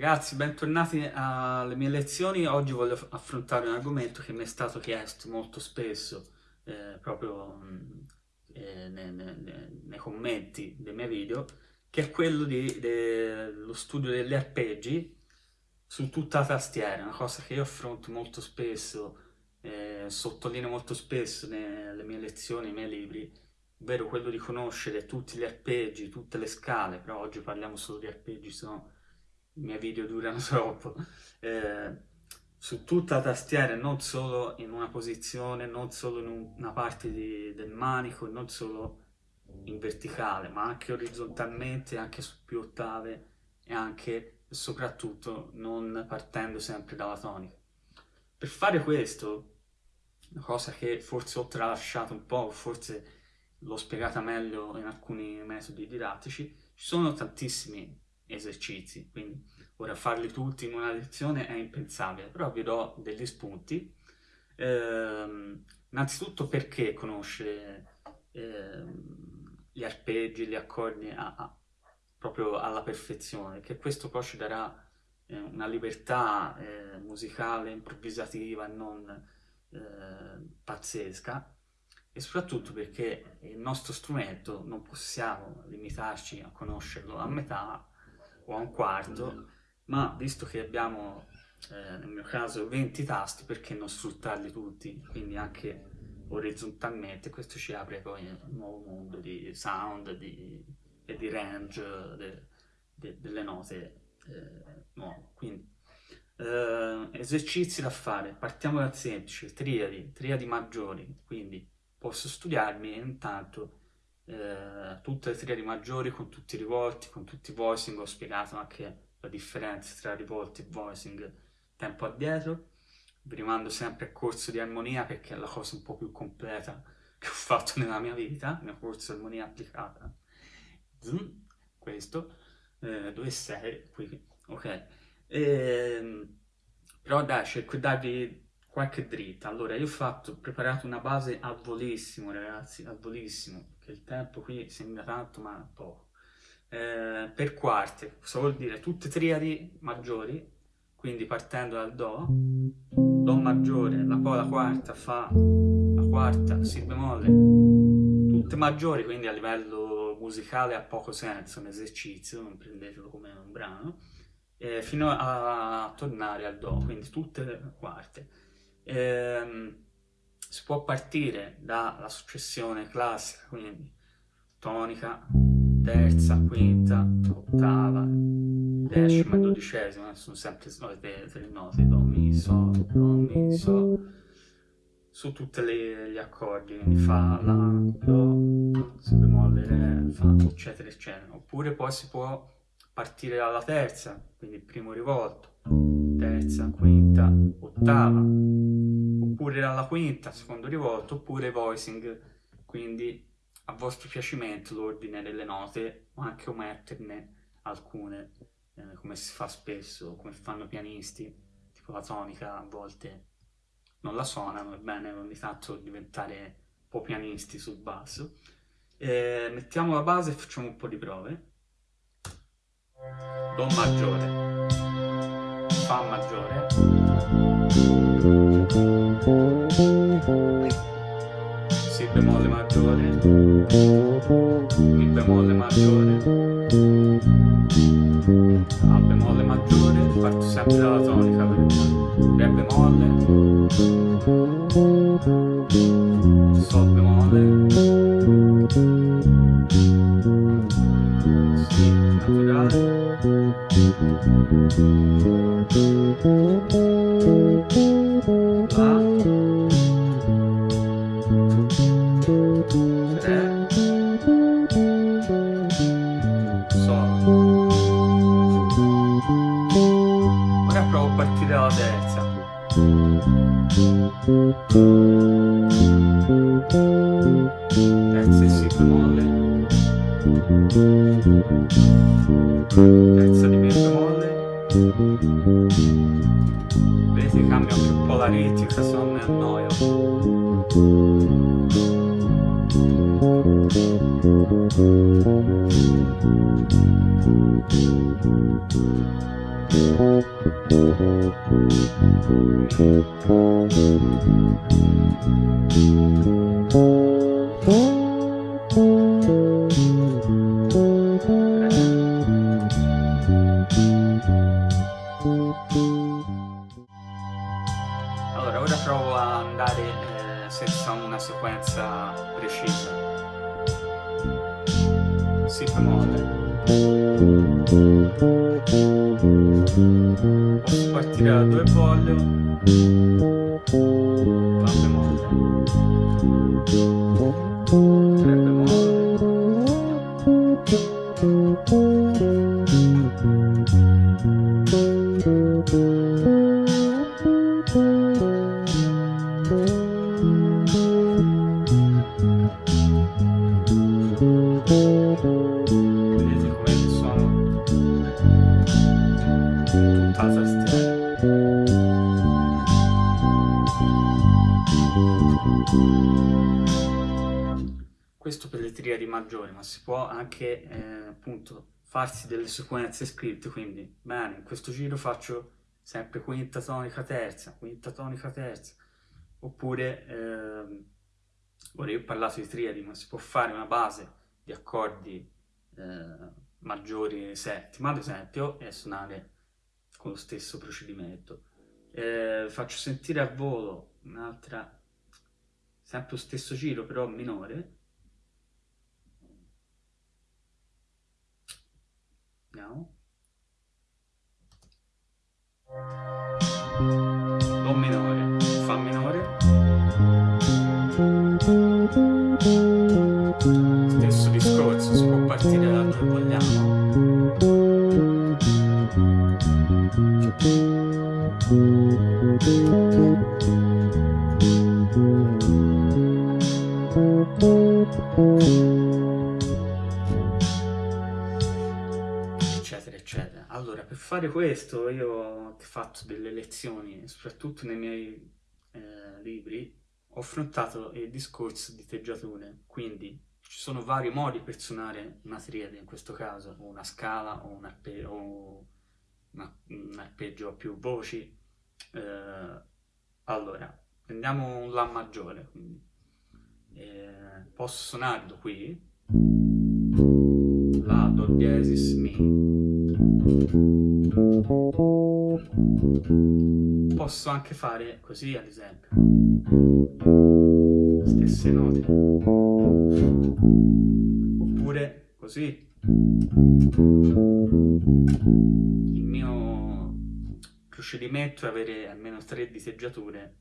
Ragazzi, bentornati alle mie lezioni. Oggi voglio affrontare un argomento che mi è stato chiesto molto spesso, eh, proprio eh, nei, nei, nei, commenti dei miei video, che è quello dello studio degli arpeggi su tutta la tastiera, una cosa che io affronto molto spesso, eh, sottolineo molto spesso nelle mie lezioni, nei miei libri, ovvero quello di conoscere tutti gli arpeggi, tutte le scale, però oggi parliamo solo di arpeggi, se no i miei video durano troppo, eh, su tutta la tastiera, non solo in una posizione, non solo in una parte di, del manico, non solo in verticale, ma anche orizzontalmente, anche su più ottave e anche e soprattutto non partendo sempre dalla tonica. Per fare questo, una cosa che forse ho tralasciato un po', forse l'ho spiegata meglio in alcuni metodi didattici, ci sono tantissimi esercizi, quindi ora farli tutti in una lezione è impensabile, però vi do degli spunti. Eh, innanzitutto perché conoscere eh, gli arpeggi, gli accordi a, a, proprio alla perfezione, che questo poi ci darà eh, una libertà eh, musicale, improvvisativa non eh, pazzesca, e soprattutto perché il nostro strumento non possiamo limitarci a conoscerlo a metà o a un quarto, ma visto che abbiamo, eh, nel mio caso, 20 tasti, perché non sfruttarli tutti, quindi anche orizzontalmente, questo ci apre poi un nuovo mondo di sound di, e di range de, de, delle note eh, nuove. Quindi, eh, esercizi da fare, partiamo dal semplice, triadi, triadi maggiori, quindi posso studiarmi intanto eh, tutte le triadi maggiori con tutti i rivolti, con tutti i voicing, ho spiegato anche la differenza tra rivolti e voicing tempo addietro, vi rimando sempre al corso di armonia perché è la cosa un po' più completa che ho fatto nella mia vita, il mio corso di armonia applicata. Zoom, questo, eh, dove sei? Qui, ok. E, ehm, però dai, cerco di darvi qualche dritta. Allora, io ho fatto, ho preparato una base al volissimo, ragazzi, al volissimo, che il tempo qui sembra tanto, ma poco. Eh, per quarte, cosa vuol dire? Tutte triadi maggiori, quindi partendo dal Do, Do maggiore, la poi la quarta fa la quarta, Si bemolle, tutte maggiori, quindi a livello musicale ha poco senso un esercizio, non prendetelo come un brano, eh, fino a, tornare al Do, quindi tutte le quarte ehm, si può partire dalla successione classica, quindi tonica, terza, quinta, ottava, decima e dodicesima, sono sempre le tre note, do, mi, so, do, mi, so, su tutti gli accordi, quindi fa, la, do, si bemolle, re, fa, eccetera, eccetera. Oppure poi si può partire dalla terza, quindi primo rivolto, terza, quinta, ottava, oppure alla quinta, secondo rivolto, oppure voicing, quindi a vostro piacimento l'ordine delle note, o anche ometterne alcune, eh, come si fa spesso, come fanno i pianisti, tipo la tonica a volte non la suonano, è bene ogni tanto diventare un po' pianisti sul basso. Eh, mettiamo la base e facciamo un po' di prove. Do maggiore, Fa maggiore, Si bemolle maggiore, Mi bemolle maggiore, A bemolle maggiore, parto sempre dalla tonica, Re bemolle, Sol bemolle, Si naturale, terza si bemolle terza di bemolle vedete cambia anche un po' la ritmica se annoio Allora, ora provo a andare eh, senza una sequenza precisa. Si bemolle. Da dove voglio. Fa bemolle. Questo per le triadi maggiori, ma si può anche eh, appunto farsi delle sequenze scritte, quindi bene, in questo giro faccio sempre quinta tonica terza, quinta tonica terza, oppure ehm, ora io ho parlato di triadi, ma si può fare una base di accordi eh, maggiori settima, ad esempio, e suonare con lo stesso procedimento. Eh, faccio sentire a volo un'altra, sempre lo stesso giro, però minore. Vediamo. Eccetera eccetera. Allora per fare questo io ho fatto delle lezioni soprattutto nei miei eh, libri ho affrontato il discorso di teggiature. Quindi ci sono vari modi per suonare una triade in questo caso o una scala o un, o una- un arpeggio a più voci Eh, allora prendiamo un La maggiore quindi Eh, posso suonarlo qui La, Do diesis, Mi Posso anche fare così, ad esempio. Stesse note. Oppure così. Il mio procedimento è avere almeno tre diteggiature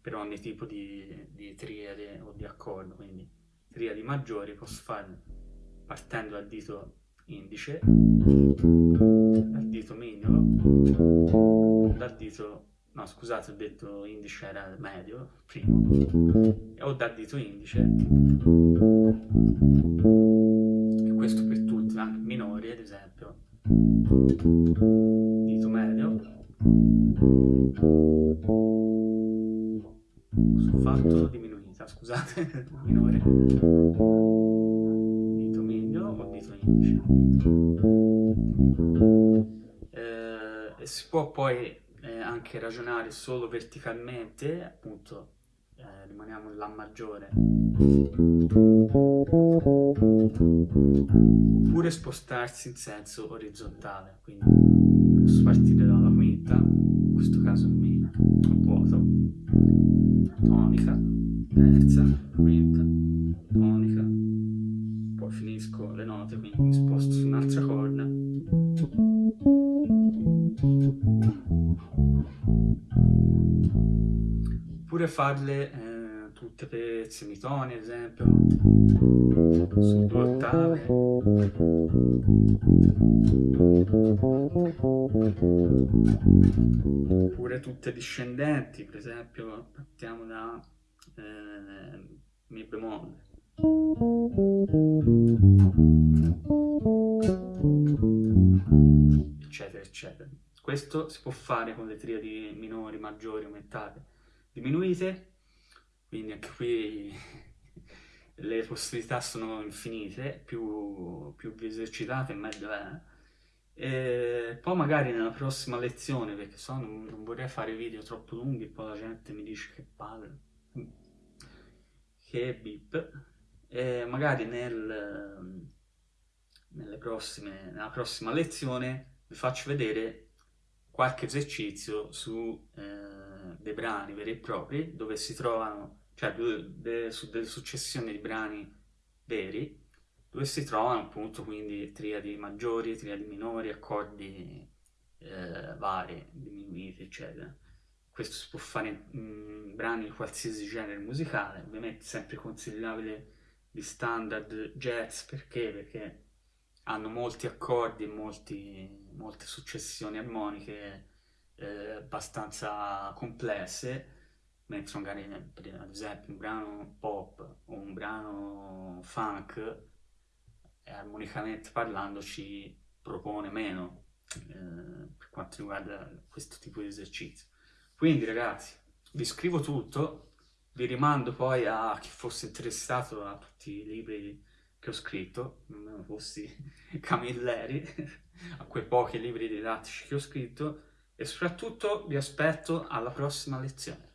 per ogni tipo di, di triade o di accordo, quindi triadi maggiori posso farle partendo dal dito indice, dal dito mignolo, dal dito, no scusate ho detto indice era medio, primo, o dal dito indice, dito medio, ho fatto diminuita, scusate, minore, dito mignolo o dito indice. Eh, si può poi eh, anche ragionare solo verticalmente, appunto eh, rimaniamo in La maggiore, oppure spostarsi in senso orizzontale, quindi posso partire dalla quinta, in questo caso Mi vuoto, tonica, terza, quinta, tonica, poi finisco le note, quindi mi sposto su un'altra corda. Oppure farle eh, tutte per semitoni, ad esempio, su due ottave. Oppure tutte discendenti, per esempio, partiamo da eh, Mi bemolle. eccetera eccetera questo si può fare con le triadi minori, maggiori, aumentate, diminuite quindi anche qui le possibilità sono infinite più, più vi esercitate meglio è. E poi magari nella prossima lezione, perché so non, non vorrei fare video troppo lunghi, poi la gente mi dice che palle, che bip, e magari nel, prossime, nella prossima lezione vi faccio vedere qualche esercizio su eh, dei brani veri e propri, dove si trovano, cioè de, su delle successioni di brani veri, dove si trovano appunto quindi triadi maggiori, triadi minori, accordi eh, vari, diminuiti, eccetera. Questo si può fare in, brani di qualsiasi genere musicale, ovviamente sempre consigliabile di standard jazz, perché? Perché hanno molti accordi e molte successioni armoniche eh, abbastanza complesse, mentre magari ad esempio un brano pop o un brano funk armonicamente parlando ci propone meno eh, per quanto riguarda questo tipo di esercizio. Quindi ragazzi, vi scrivo tutto, vi rimando poi a chi fosse interessato a tutti i libri che ho scritto, non fossi Camilleri, a quei pochi libri didattici che ho scritto e soprattutto vi aspetto alla prossima lezione.